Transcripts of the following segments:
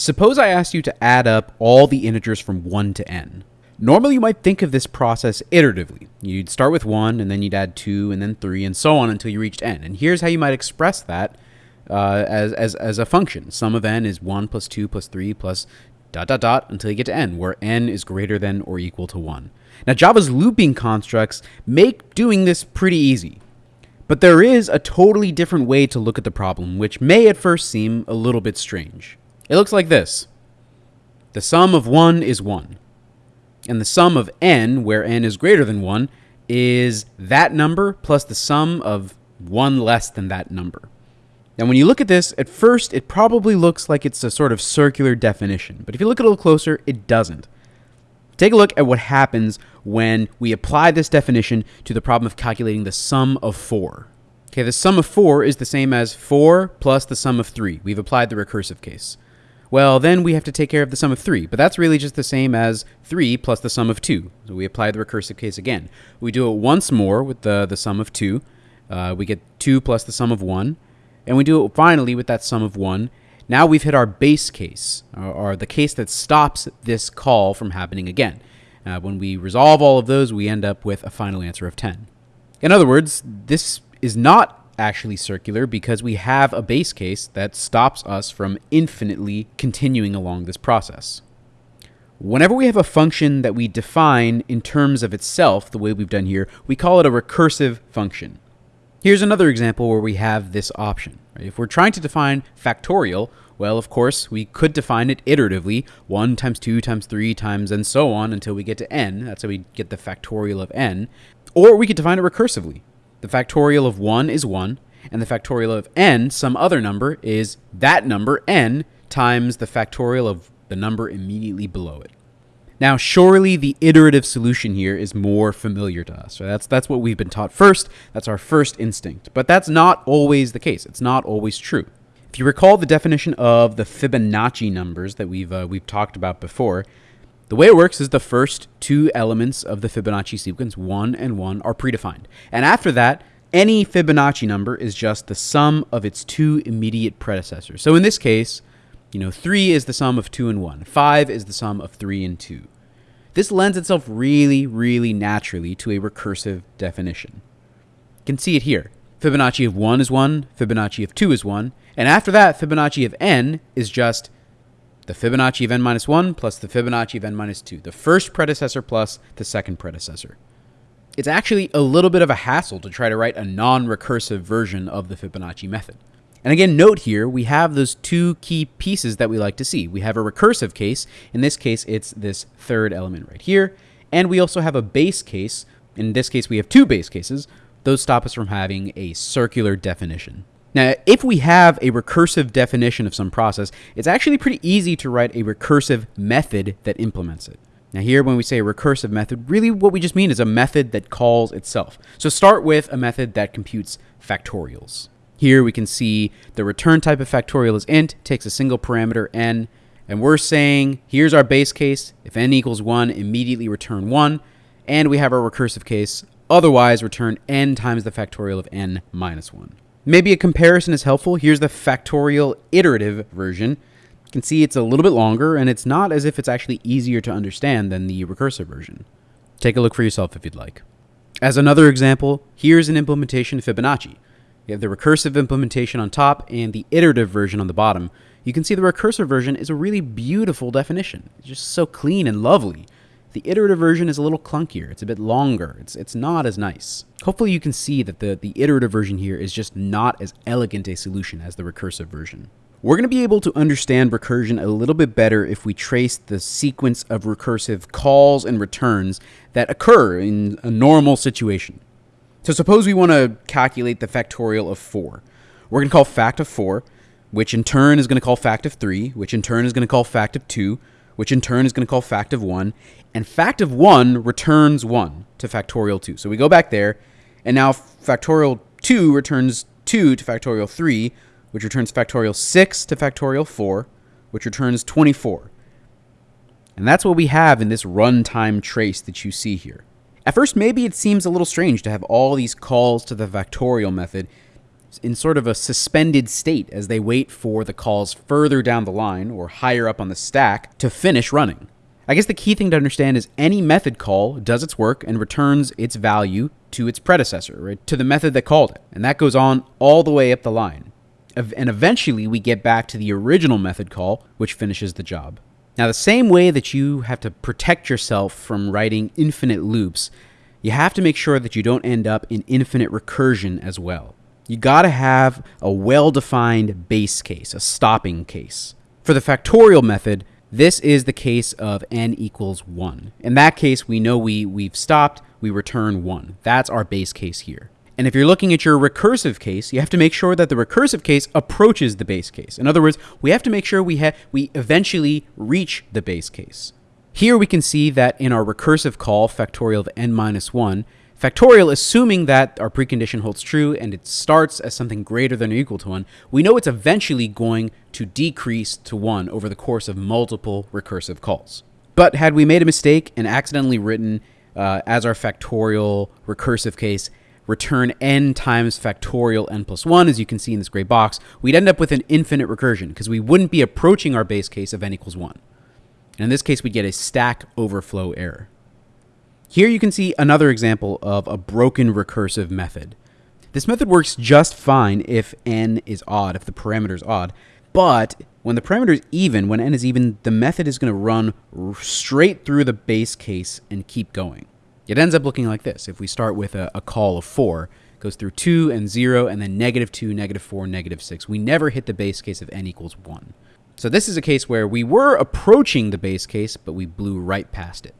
Suppose I asked you to add up all the integers from 1 to n. Normally, you might think of this process iteratively. You'd start with 1, and then you'd add 2, and then 3, and so on until you reached n. And here's how you might express that uh, as, as, as a function. Sum of n is 1 plus 2 plus 3 plus dot dot dot until you get to n, where n is greater than or equal to 1. Now, Java's looping constructs make doing this pretty easy. But there is a totally different way to look at the problem, which may at first seem a little bit strange. It looks like this. The sum of 1 is 1. And the sum of n, where n is greater than 1, is that number plus the sum of 1 less than that number. Now, when you look at this, at first it probably looks like it's a sort of circular definition, but if you look a little closer, it doesn't. Take a look at what happens when we apply this definition to the problem of calculating the sum of 4. Okay, the sum of 4 is the same as 4 plus the sum of 3. We've applied the recursive case. Well, then we have to take care of the sum of 3, but that's really just the same as 3 plus the sum of 2. So we apply the recursive case again. We do it once more with the, the sum of 2. Uh, we get 2 plus the sum of 1. And we do it finally with that sum of 1. Now we've hit our base case, or, or the case that stops this call from happening again. Uh, when we resolve all of those, we end up with a final answer of 10. In other words, this is not actually circular because we have a base case that stops us from infinitely continuing along this process. Whenever we have a function that we define in terms of itself, the way we've done here, we call it a recursive function. Here's another example where we have this option. If we're trying to define factorial, well, of course, we could define it iteratively, 1 times 2 times 3 times and so on until we get to n. That's how we get the factorial of n. Or we could define it recursively. The factorial of 1 is 1, and the factorial of n, some other number, is that number, n, times the factorial of the number immediately below it. Now, surely the iterative solution here is more familiar to us. That's, that's what we've been taught first. That's our first instinct. But that's not always the case. It's not always true. If you recall the definition of the Fibonacci numbers that we've, uh, we've talked about before, the way it works is the first two elements of the Fibonacci sequence, 1 and 1, are predefined. And after that, any Fibonacci number is just the sum of its two immediate predecessors. So in this case, you know, 3 is the sum of 2 and 1. 5 is the sum of 3 and 2. This lends itself really, really naturally to a recursive definition. You can see it here. Fibonacci of 1 is 1, Fibonacci of 2 is 1, and after that, Fibonacci of n is just the Fibonacci of n minus 1 plus the Fibonacci of n minus 2, the first predecessor plus the second predecessor. It's actually a little bit of a hassle to try to write a non-recursive version of the Fibonacci method. And again, note here, we have those two key pieces that we like to see. We have a recursive case. In this case, it's this third element right here. And we also have a base case. In this case, we have two base cases. Those stop us from having a circular definition. Now, if we have a recursive definition of some process, it's actually pretty easy to write a recursive method that implements it. Now here, when we say recursive method, really what we just mean is a method that calls itself. So start with a method that computes factorials. Here we can see the return type of factorial is int, takes a single parameter n, and we're saying, here's our base case, if n equals 1, immediately return 1, and we have our recursive case, otherwise return n times the factorial of n minus 1. Maybe a comparison is helpful. Here's the factorial iterative version. You can see it's a little bit longer, and it's not as if it's actually easier to understand than the recursive version. Take a look for yourself if you'd like. As another example, here's an implementation of Fibonacci. You have the recursive implementation on top and the iterative version on the bottom. You can see the recursive version is a really beautiful definition. It's just so clean and lovely. The iterative version is a little clunkier. It's a bit longer. It's, it's not as nice. Hopefully you can see that the, the iterative version here is just not as elegant a solution as the recursive version. We're going to be able to understand recursion a little bit better if we trace the sequence of recursive calls and returns that occur in a normal situation. So suppose we want to calculate the factorial of 4. We're going to call fact of 4, which in turn is going to call fact of 3, which in turn is going to call fact of 2, which in turn is going to call fact of 1, and fact of 1 returns 1 to factorial 2. So we go back there, and now factorial 2 returns 2 to factorial 3, which returns factorial 6 to factorial 4, which returns 24. And that's what we have in this runtime trace that you see here. At first, maybe it seems a little strange to have all these calls to the factorial method in sort of a suspended state as they wait for the calls further down the line or higher up on the stack to finish running. I guess the key thing to understand is any method call does its work and returns its value to its predecessor, right? To the method that called it. And that goes on all the way up the line. And eventually we get back to the original method call, which finishes the job. Now, the same way that you have to protect yourself from writing infinite loops, you have to make sure that you don't end up in infinite recursion as well. You gotta have a well defined base case, a stopping case. For the factorial method, this is the case of n equals 1. In that case, we know we, we've stopped, we return 1. That's our base case here. And if you're looking at your recursive case, you have to make sure that the recursive case approaches the base case. In other words, we have to make sure we ha- we eventually reach the base case. Here we can see that in our recursive call, factorial of n minus 1, factorial assuming that our precondition holds true and it starts as something greater than or equal to 1, we know it's eventually going to decrease to 1 over the course of multiple recursive calls. But had we made a mistake and accidentally written uh, as our factorial recursive case return n times factorial n plus 1, as you can see in this gray box, we'd end up with an infinite recursion because we wouldn't be approaching our base case of n equals 1. And in this case, we'd get a stack overflow error. Here you can see another example of a broken recursive method. This method works just fine if n is odd, if the parameter is odd, but when the parameter is even, when n is even, the method is going to run straight through the base case and keep going. It ends up looking like this. If we start with a, a call of 4, goes through 2 and 0, and then negative 2, negative 4, negative 6. We never hit the base case of n equals 1. So this is a case where we were approaching the base case, but we blew right past it.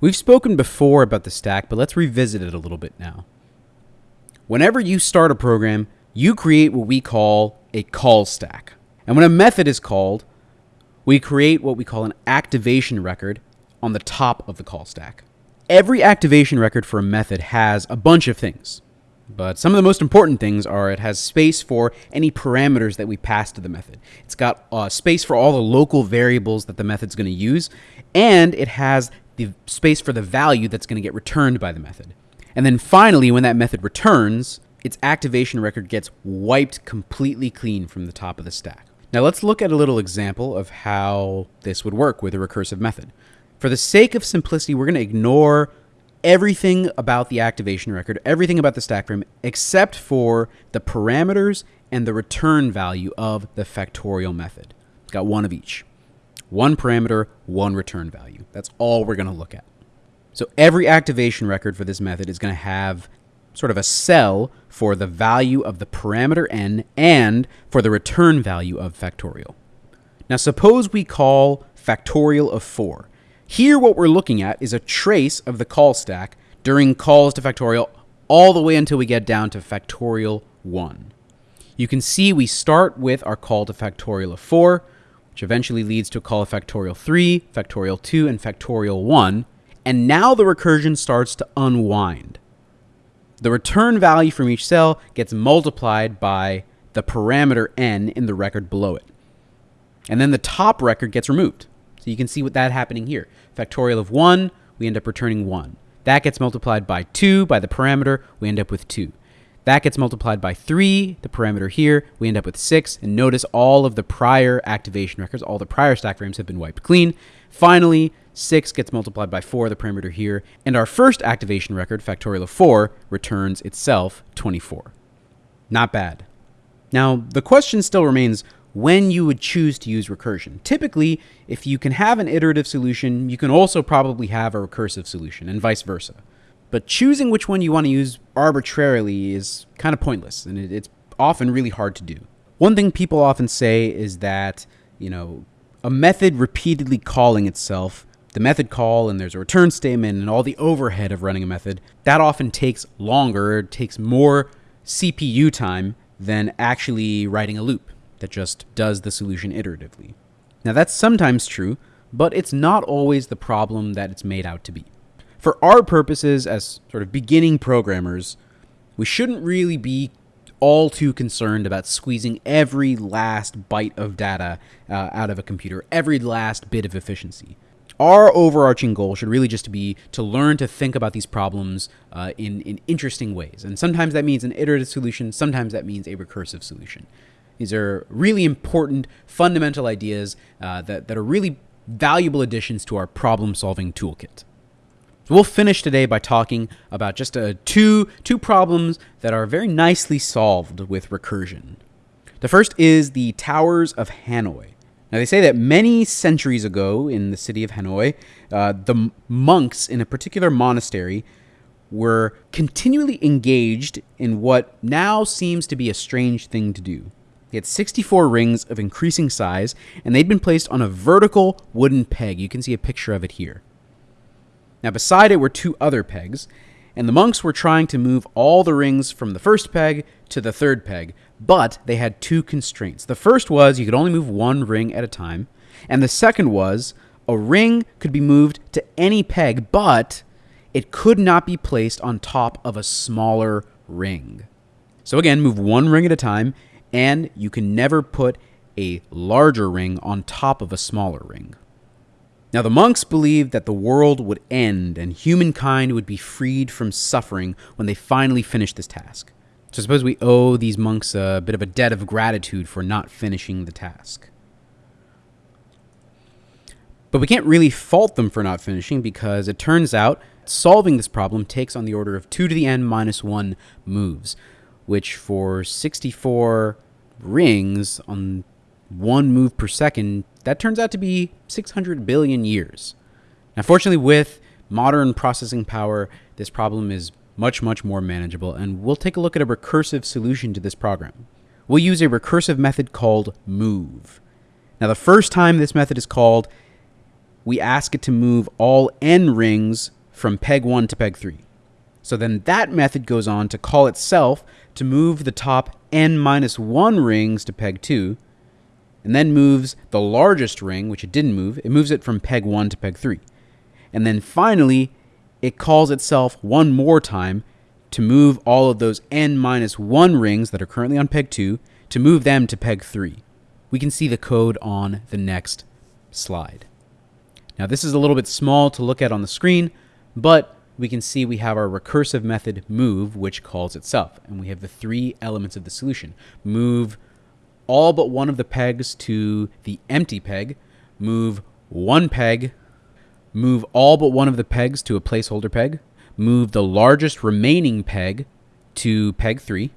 We've spoken before about the stack, but let's revisit it a little bit now. Whenever you start a program, you create what we call a call stack. And when a method is called, we create what we call an activation record on the top of the call stack. Every activation record for a method has a bunch of things. But some of the most important things are it has space for any parameters that we pass to the method. It's got uh, space for all the local variables that the method's going to use, and it has the space for the value that's going to get returned by the method. And then finally, when that method returns, its activation record gets wiped completely clean from the top of the stack. Now let's look at a little example of how this would work with a recursive method. For the sake of simplicity, we're going to ignore everything about the activation record, everything about the stack frame, except for the parameters and the return value of the factorial method. It's got one of each. One parameter, one return value. That's all we're going to look at. So every activation record for this method is going to have sort of a cell for the value of the parameter n and for the return value of factorial. Now suppose we call factorial of 4. Here, what we're looking at is a trace of the call stack during calls to factorial all the way until we get down to factorial 1. You can see we start with our call to factorial of 4, which eventually leads to a call of factorial 3, factorial 2, and factorial 1. And now the recursion starts to unwind. The return value from each cell gets multiplied by the parameter n in the record below it. And then the top record gets removed. So you can see what that happening here. Factorial of 1, we end up returning 1. That gets multiplied by 2 by the parameter, we end up with 2. That gets multiplied by 3, the parameter here, we end up with 6. And notice all of the prior activation records, all the prior stack frames have been wiped clean. Finally, 6 gets multiplied by 4, the parameter here, and our first activation record, factorial of 4, returns itself 24. Not bad. Now, the question still remains when you would choose to use recursion. Typically, if you can have an iterative solution, you can also probably have a recursive solution, and vice versa. But choosing which one you want to use arbitrarily is kind of pointless, and it's often really hard to do. One thing people often say is that, you know, a method repeatedly calling itself, the method call, and there's a return statement, and all the overhead of running a method, that often takes longer, it takes more CPU time than actually writing a loop that just does the solution iteratively. Now, that's sometimes true, but it's not always the problem that it's made out to be. For our purposes as sort of beginning programmers, we shouldn't really be all too concerned about squeezing every last byte of data uh, out of a computer, every last bit of efficiency. our overarching goal should really just be to learn to think about these problems uh, in, in interesting ways. And sometimes that means an iterative solution, sometimes that means a recursive solution. These are really important, fundamental ideas uh, that, that are really valuable additions to our problem solving toolkit. We'll finish today by talking about just uh, two, two problems that are very nicely solved with recursion. The first is the Towers of Hanoi. Now, they say that many centuries ago in the city of Hanoi, uh, the monks in a particular monastery were continually engaged in what now seems to be a strange thing to do. They had 64 rings of increasing size, and they'd been placed on a vertical wooden peg. You can see a picture of it here. Now, beside it were two other pegs, and the monks were trying to move all the rings from the first peg to the third peg, but they had two constraints. The first was you could only move one ring at a time, and the second was a ring could be moved to any peg, but it could not be placed on top of a smaller ring. So again, move one ring at a time, and you can never put a larger ring on top of a smaller ring. Now, the monks believed that the world would end and humankind would be freed from suffering when they finally finished this task. So, suppose we owe these monks a bit of a debt of gratitude for not finishing the task. But we can't really fault them for not finishing because it turns out solving this problem takes on the order of 2 to the n minus 1 moves, which for 64 rings on one move per second, that turns out to be 600 billion years. Now, fortunately, with modern processing power, this problem is much, much more manageable, and we'll take a look at a recursive solution to this program. We'll use a recursive method called move. Now, the first time this method is called, we ask it to move all n rings from peg 1 to peg 3. So then that method goes on to call itself to move the top n minus 1 rings to peg 2, and then moves the largest ring, which it didn't move, it moves it from peg 1 to peg 3. And then finally, it calls itself one more time to move all of those n minus 1 rings that are currently on peg 2 to move them to peg 3. We can see the code on the next slide. Now this is a little bit small to look at on the screen, but we can see we have our recursive method move, which calls itself. And we have the three elements of the solution. Move all but one of the pegs to the empty peg, move one peg. Move all but one of the pegs to a placeholder peg, move the largest remaining peg to peg 3,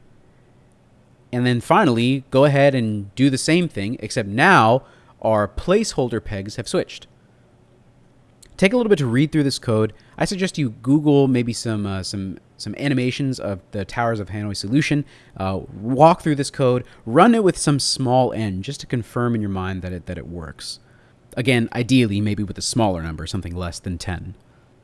and then finally go ahead and do the same thing, except now our placeholder pegs have switched. Take a little bit to read through this code. I suggest you Google maybe some uh, some some animations of the Towers of Hanoi solution. Uh, walk through this code, run it with some small n, just to confirm in your mind that it that it works. Again, ideally, maybe with a smaller number, something less than 10.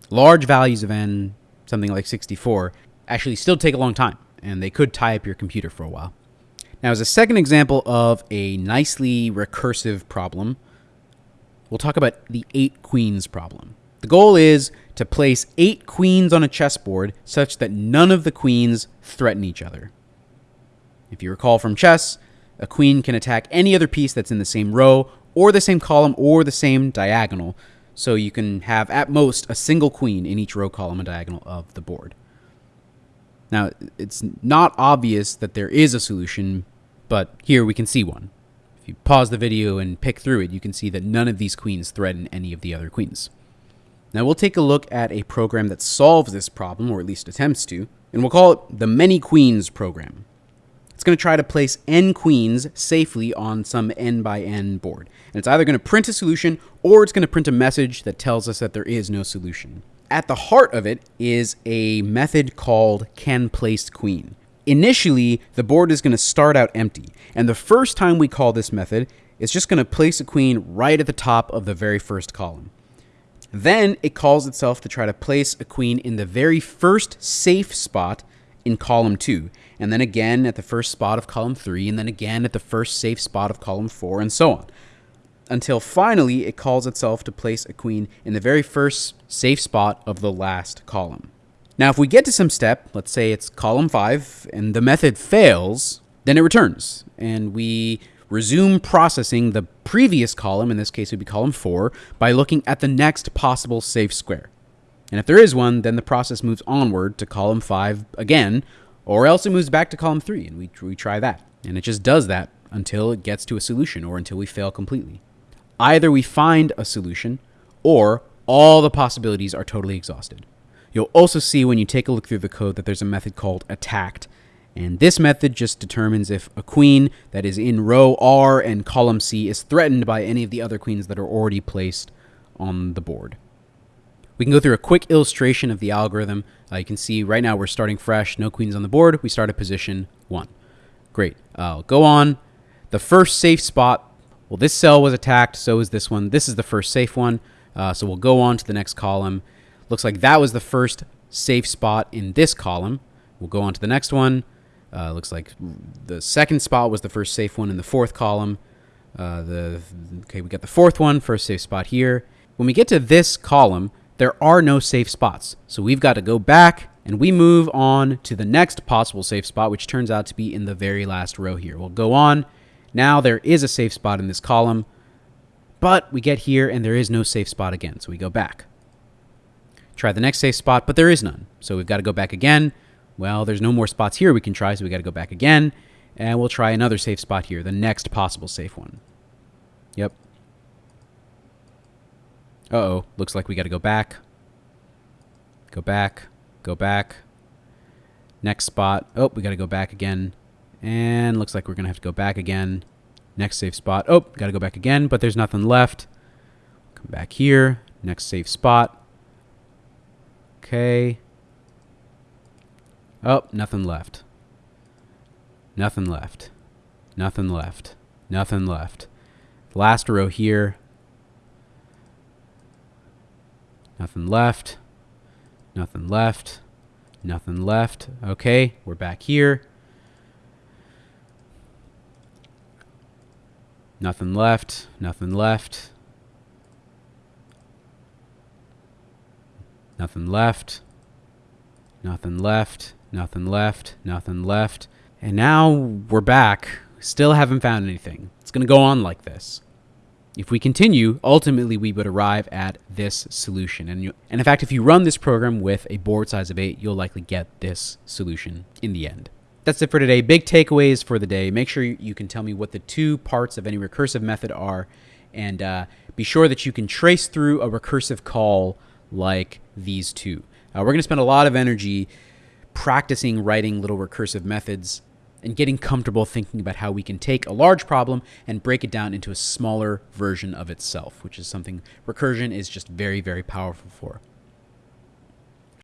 Large values of n, something like 64, actually still take a long time, and they could tie up your computer for a while. Now, as a second example of a nicely recursive problem, we'll talk about the eight queens problem. The goal is to place eight queens on a chessboard such that none of the queens threaten each other. If you recall from chess, a queen can attack any other piece that's in the same row or the same column or the same diagonal. So you can have at most a single queen in each row, column, and diagonal of the board. Now, it's not obvious that there is a solution, but here we can see one. If you pause the video and pick through it, you can see that none of these queens threaten any of the other queens. Now we'll take a look at a program that solves this problem, or at least attempts to, and we'll call it the Many Queens program. It's going to try to place n queens safely on some n by n board. And it's either going to print a solution or it's going to print a message that tells us that there is no solution. At the heart of it is a method called canPlaceQueen. Initially, the board is going to start out empty, and the first time we call this method, it's just going to place a queen right at the top of the very first column. Then it calls itself to try to place a queen in the very first safe spot in column 2, and then again at the first spot of column 3, and then again at the first safe spot of column 4, and so on. Until finally it calls itself to place a queen in the very first safe spot of the last column. Now, if we get to some step, let's say it's column 5, and the method fails, then it returns, and we resume processing the previous column, in this case it would be column 4, by looking at the next possible safe square. And if there is one, then the process moves onward to column 5 again, or else it moves back to column 3 and we, we try that. And it just does that until it gets to a solution or until we fail completely. Either we find a solution or all the possibilities are totally exhausted. You'll also see when you take a look through the code that there's a method called attacked. And this method just determines if a queen that is in row R and column C is threatened by any of the other queens that are already placed on the board. We can go through a quick illustration of the algorithm. Uh, you can see right now we're starting fresh, no queens on the board. We start at position 1. Great. I'll go on. The first safe spot, well, this cell was attacked, so is this one. This is the first safe one. Uh, so we'll go on to the next column. Looks like that was the first safe spot in this column. We'll go on to the next one. Uh, looks like the second spot was the first safe one in the fourth column. Uh, the okay, we got the fourth one, first safe spot here. When we get to this column, there are no safe spots. So we've got to go back and we move on to the next possible safe spot, which turns out to be in the very last row here. We'll go on. Now there is a safe spot in this column, but we get here and there is no safe spot again. So we go back. Try the next safe spot, but there is none. So we've got to go back again. Well, there's no more spots here we can try, so we got to go back again. And we'll try another safe spot here, the next possible safe one. Yep. Uh-oh, looks like we got to go back. Go back, go back. Next spot. Oh, we got to go back again. And looks like we're going to have to go back again. Next safe spot. Oh, got to go back again, but there's nothing left. Come back here. Next safe spot. Okay. Oh, nothing left. Nothing left. Nothing left. Nothing left. Last row here. Nothing left. Nothing left. Nothing left. Okay, we're back here. Nothing left. Nothing left. Nothing left. Nothing left. Nothing left. Nothing left. And now we're back. Still haven't found anything. It's going to go on like this. If we continue, ultimately we would arrive at this solution. And, you, and in fact, if you run this program with a board size of 8, you'll likely get this solution in the end. That's it for today. Big takeaways for the day. Make sure you can tell me what the two parts of any recursive method are, and uh, be sure that you can trace through a recursive call like these two. Uh, we're going to spend a lot of energy practicing writing little recursive methods and getting comfortable thinking about how we can take a large problem and break it down into a smaller version of itself, which is something recursion is just very, very powerful for.